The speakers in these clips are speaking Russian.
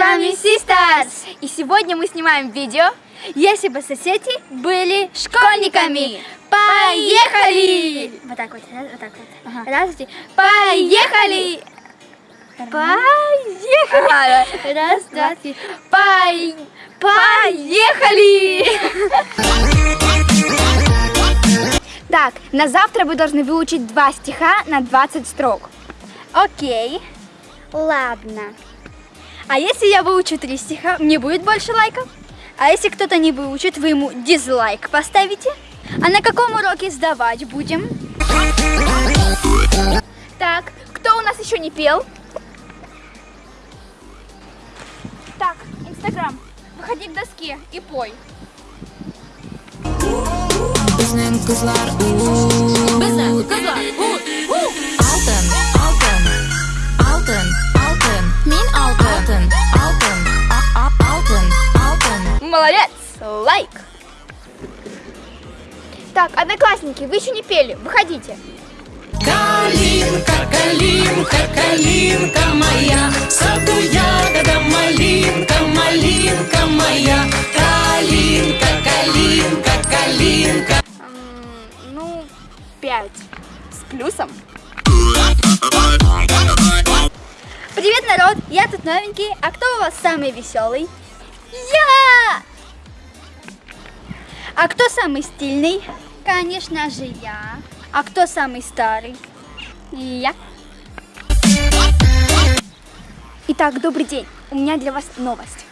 вами Sisters! И сегодня мы снимаем видео, если бы соседи были школьниками. Поехали! Вот так вот, раз, вот так вот. Ага. Здравствуйте. Поехали! Поехали! Раз, два, три. Пой- Поехали! Так, на завтра вы должны выучить два стиха на 20 строк. Окей. Ладно. А если я выучу три стиха, мне будет больше лайков? А если кто-то не выучит, вы ему дизлайк поставите? А на каком уроке сдавать будем? Так, кто у нас еще не pел? Так, Инстаграм, выходи к доске и пой. Biznen Молодец! Лайк! Так, одноклассники, вы еще не пели, выходите. Калинка, калинка, калинка моя, саду ягода малинка, малинка моя. Калинка, калинка, калинка. Ну, пять. С плюсом. Привет, народ! Я тут новенький. А кто у вас самый веселый? Я! А кто самый стильный? Конечно же я. А кто самый старый? Я. Итак, добрый день. У меня для вас новость.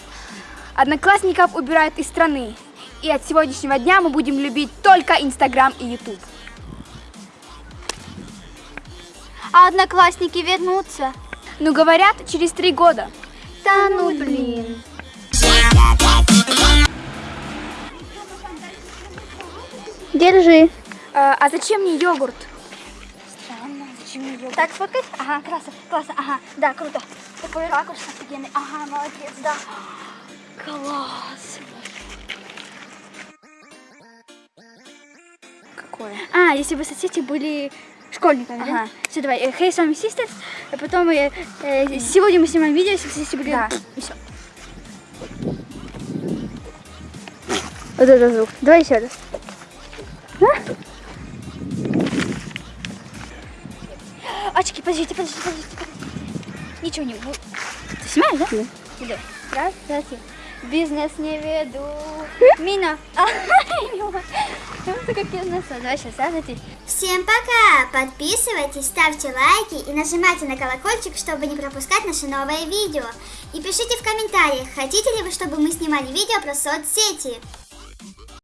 Одноклассников убирают из страны. И от сегодняшнего дня мы будем любить только Инстаграм и Ютуб. А одноклассники вернутся? Ну, говорят, через три года. Да ну блин. Держи. А, а зачем мне йогурт? Странно, зачем мне йогурт? Так, сфоткай. Ага, классно, классно, ага, да, круто. Такой ракурс офигенный. Ага, молодец, да. Класс. Какое? А, если бы соседи были школьниками, да? Ага. Все, давай. э, Hey, с вами Sisters. А потом э, э, сегодня мы снимаем видео, если соседи были... Да. И все. Вот это звук. Давай еще раз. Очки, подождите, подождите, подождите, подождите. Ничего не будет. Ты снимаешь, да? Да. Раз, два, три. Бизнес не веду. Мина. А, Это как я знаю. Давай сейчас. Всем пока! Подписывайтесь, ставьте лайки и нажимайте на колокольчик, чтобы не пропускать наши новые видео. И пишите в комментариях, хотите ли вы, чтобы мы снимали видео про соцсети.